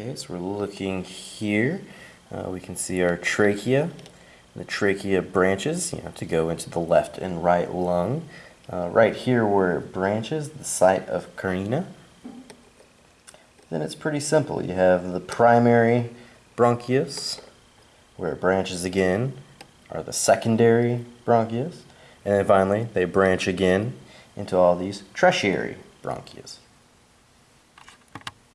Okay, so we're looking here. Uh, we can see our trachea. The trachea branches, you know, to go into the left and right lung. Uh, right here where it branches, the site of carina. Then it's pretty simple. You have the primary bronchius, where it branches again, are the secondary bronchius, and then finally they branch again into all these tertiary bronchius.